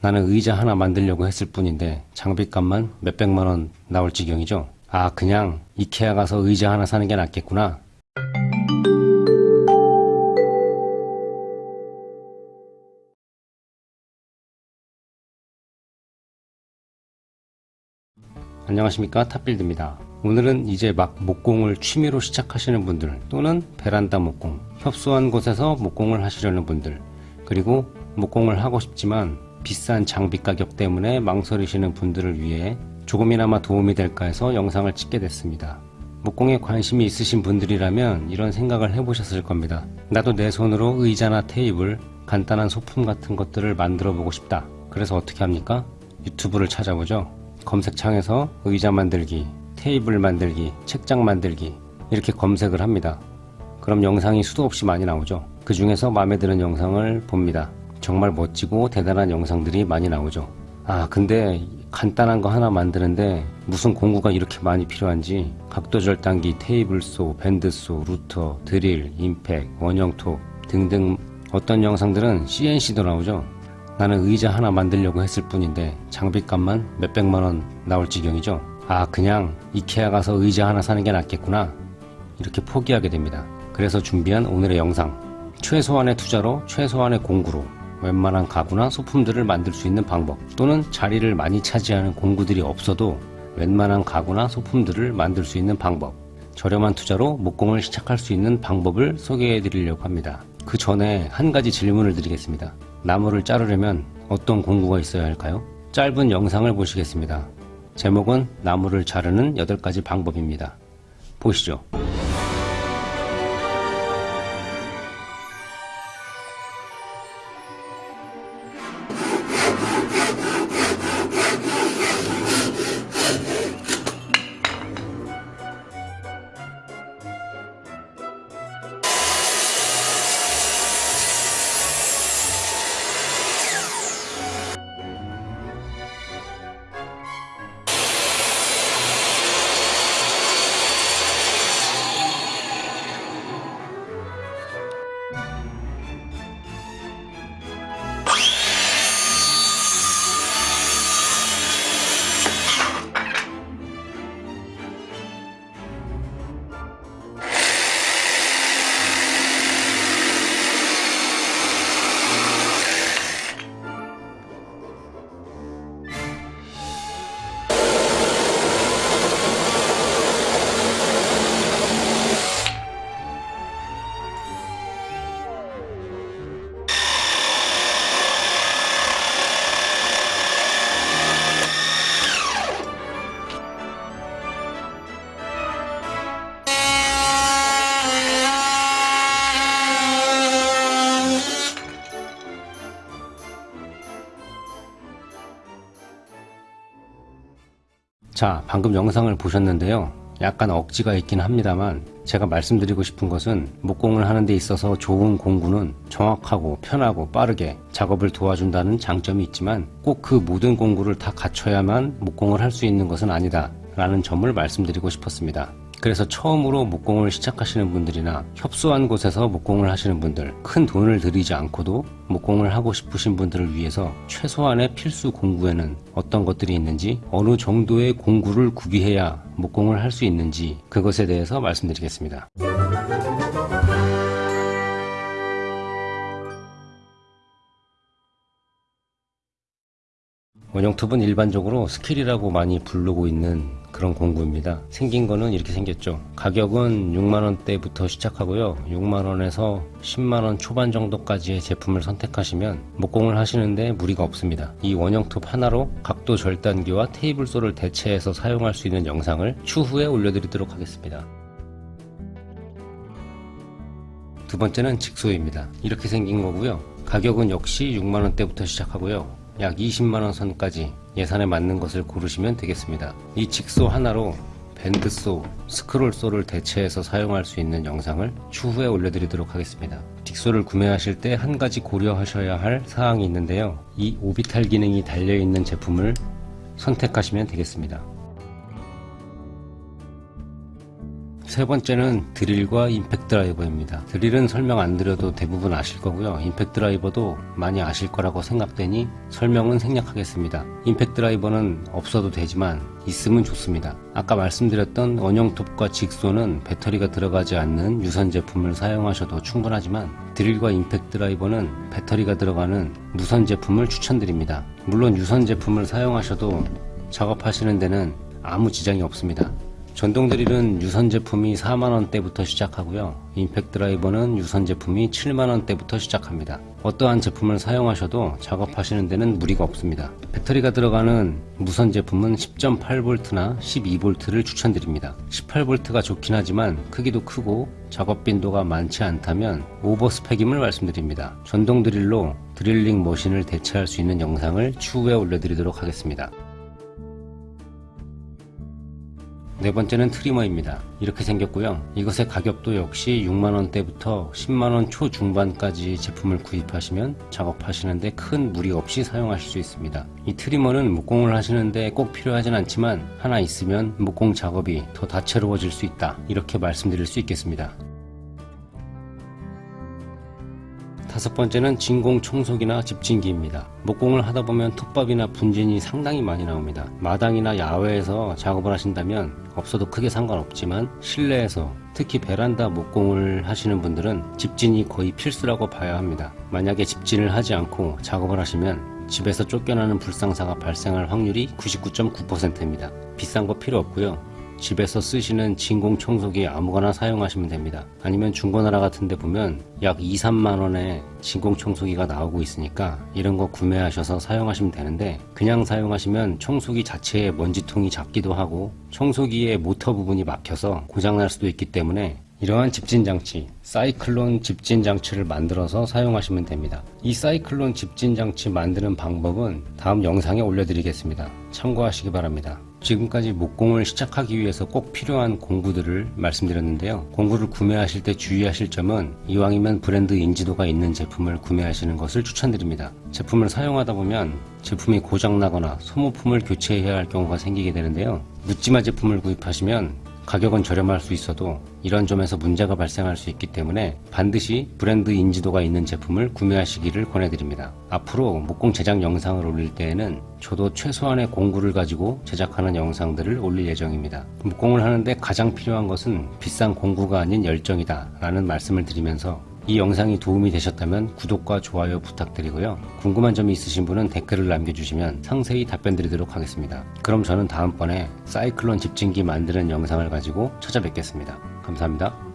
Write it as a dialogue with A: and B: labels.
A: 나는 의자 하나 만들려고 했을 뿐인데 장비값만 몇백만 원 나올 지경이죠. 아 그냥 이케아 가서 의자 하나 사는 게 낫겠구나. 안녕하십니까 탑빌드입니다. 오늘은 이제 막 목공을 취미로 시작하시는 분들 또는 베란다 목공, 협소한 곳에서 목공을 하시려는 분들 그리고 목공을 하고 싶지만 비싼 장비 가격 때문에 망설이시는 분들을 위해 조금이나마 도움이 될까 해서 영상을 찍게 됐습니다. 목공에 관심이 있으신 분들이라면 이런 생각을 해보셨을 겁니다. 나도 내 손으로 의자나 테이블, 간단한 소품 같은 것들을 만들어 보고 싶다. 그래서 어떻게 합니까? 유튜브를 찾아보죠. 검색창에서 의자 만들기, 테이블 만들기, 책장 만들기 이렇게 검색을 합니다. 그럼 영상이 수도 없이 많이 나오죠. 그 중에서 마음에 드는 영상을 봅니다. 정말 멋지고 대단한 영상들이 많이 나오죠. 아 근데 간단한 거 하나 만드는데 무슨 공구가 이렇게 많이 필요한지 각도 절단기, 테이블소, 밴드소, 루터, 드릴, 임팩, 원형톱 등등 어떤 영상들은 CNC도 나오죠. 나는 의자 하나 만들려고 했을 뿐인데 장비값만 몇백만원 나올 지경이죠. 아 그냥 이케아 가서 의자 하나 사는 게 낫겠구나 이렇게 포기하게 됩니다. 그래서 준비한 오늘의 영상 최소한의 투자로 최소한의 공구로 웬만한 가구나 소품들을 만들 수 있는 방법 또는 자리를 많이 차지하는 공구들이 없어도 웬만한 가구나 소품들을 만들 수 있는 방법 저렴한 투자로 목공을 시작할 수 있는 방법을 소개해 드리려고 합니다. 그 전에 한 가지 질문을 드리겠습니다. 나무를 자르려면 어떤 공구가 있어야 할까요? 짧은 영상을 보시겠습니다. 제목은 나무를 자르는 8가지 방법입니다. 보시죠. 자 방금 영상을 보셨는데요. 약간 억지가 있긴 합니다만 제가 말씀드리고 싶은 것은 목공을 하는 데 있어서 좋은 공구는 정확하고 편하고 빠르게 작업을 도와준다는 장점이 있지만 꼭 그 모든 공구를 다 갖춰야만 목공을 할 수 있는 것은 아니다 라는 점을 말씀드리고 싶었습니다 그래서 처음으로 목공을 시작하시는 분들이나 협소한 곳에서 목공을 하시는 분들 큰 돈을 들이지 않고도 목공을 하고 싶으신 분들을 위해서 최소한의 필수 공구에는 어떤 것들이 있는지 어느 정도의 공구를 구비해야 목공을 할 수 있는지 그것에 대해서 말씀드리겠습니다. 원형톱은 일반적으로 스킬이라고 많이 부르고 있는 그런 공구입니다. 생긴 거는 이렇게 생겼죠. 가격은 6만원대부터 시작하고요. 6만원에서 10만원 초반 정도까지의 제품을 선택하시면 목공을 하시는데 무리가 없습니다. 이 원형톱 하나로 각도 절단기와 table saw를 대체해서 사용할 수 있는 영상을 추후에 올려드리도록 하겠습니다. 두 번째는 jigsaw입니다. 이렇게 생긴 거고요. 가격은 역시 6만원대부터 시작하고요 약 20만원 선까지 예산에 맞는 것을 고르시면 되겠습니다. 이 직소 하나로 밴드소, 스크롤소를 대체해서 사용할 수 있는 영상을 추후에 올려드리도록 하겠습니다. 직소를 구매하실 때 한 가지 고려하셔야 할 사항이 있는데요. 이 오비탈 기능이 달려있는 제품을 선택하시면 되겠습니다. 세 번째는 드릴과 임팩트 드라이버입니다. 드릴은 설명 안 드려도 대부분 아실 거고요. 임팩트 드라이버도 많이 아실 거라고 생각되니 설명은 생략하겠습니다. 임팩트 드라이버는 없어도 되지만 있으면 좋습니다. 아까 말씀드렸던 원형톱과 직소는 배터리가 들어가지 않는 유선 제품을 사용하셔도 충분하지만 드릴과 impact driver는 배터리가 들어가는 무선 제품을 추천드립니다. 물론 유선 제품을 사용하셔도 작업하시는 데는 아무 지장이 없습니다. 전동 드릴은 유선 제품이 4만원대부터 시작하고요. impact driver는 유선 제품이 7만원대부터 시작합니다. 어떠한 제품을 사용하셔도 작업하시는 데는 무리가 없습니다. 배터리가 들어가는 무선 제품은 10.8V나 12V를 추천드립니다. 18V가 좋긴 하지만 크기도 크고 작업 빈도가 많지 않다면 over spec임을 말씀드립니다. 전동 드릴로 드릴링 머신을 대체할 수 있는 영상을 추후에 올려드리도록 하겠습니다. 네 번째는 트리머입니다. 이렇게 생겼고요. 이것의 가격도 역시 6만원대부터 10만원 초중반까지 제품을 구입하시면 작업하시는데 큰 무리 없이 사용하실 수 있습니다. 이 트리머는 목공을 하시는데 꼭 필요하진 않지만 하나 있으면 목공 작업이 더 다채로워질 수 있다. 이렇게 말씀드릴 수 있겠습니다. 다섯 번째는 진공 청소기나 집진기입니다. 목공을 하다 보면 톱밥이나 분진이 상당히 많이 나옵니다. 마당이나 야외에서 작업을 하신다면 없어도 크게 상관없지만 실내에서 특히 베란다 목공을 하시는 분들은 집진이 거의 필수라고 봐야 합니다. 만약에 집진을 하지 않고 작업을 하시면 집에서 쫓겨나는 불상사가 발생할 확률이 99.9%입니다. 비싼 거 필요 없고요. 집에서 쓰시는 진공 청소기 아무거나 사용하시면 됩니다. 아니면 중고나라 같은 데 보면 약 2, 3만원에 진공 청소기가 나오고 있으니까 이런 거 구매하셔서 사용하시면 되는데 그냥 사용하시면 청소기 자체에 먼지통이 작기도 하고 청소기의 모터 부분이 막혀서 고장날 수도 있기 때문에 이러한 집진 장치, 사이클론 집진 장치를 만들어서 사용하시면 됩니다. 이 사이클론 집진 장치 만드는 방법은 다음 영상에 올려드리겠습니다. 참고하시기 바랍니다. 지금까지 목공을 시작하기 위해서 꼭 필요한 공구들을 말씀드렸는데요. 공구를 구매하실 때 주의하실 점은 이왕이면 브랜드 인지도가 있는 제품을 구매하시는 것을 추천드립니다. 제품을 사용하다 보면 제품이 고장나거나 소모품을 교체해야 할 경우가 생기게 되는데요. 묻지마 제품을 구입하시면 가격은 저렴할 수 있어도 이런 점에서 문제가 발생할 수 있기 때문에 반드시 브랜드 인지도가 있는 제품을 구매하시기를 권해드립니다. 앞으로 목공 제작 영상을 올릴 때에는 저도 최소한의 공구를 가지고 제작하는 영상들을 올릴 예정입니다. 목공을 하는데 가장 필요한 것은 비싼 공구가 아닌 열정이다 라는 말씀을 드리면서 이 영상이 도움이 되셨다면 구독과 좋아요 부탁드리고요. 궁금한 점이 있으신 분은 댓글을 남겨주시면 상세히 답변 드리도록 하겠습니다. 그럼 저는 다음번에 사이클론 집진기 만드는 영상을 가지고 찾아뵙겠습니다. 감사합니다.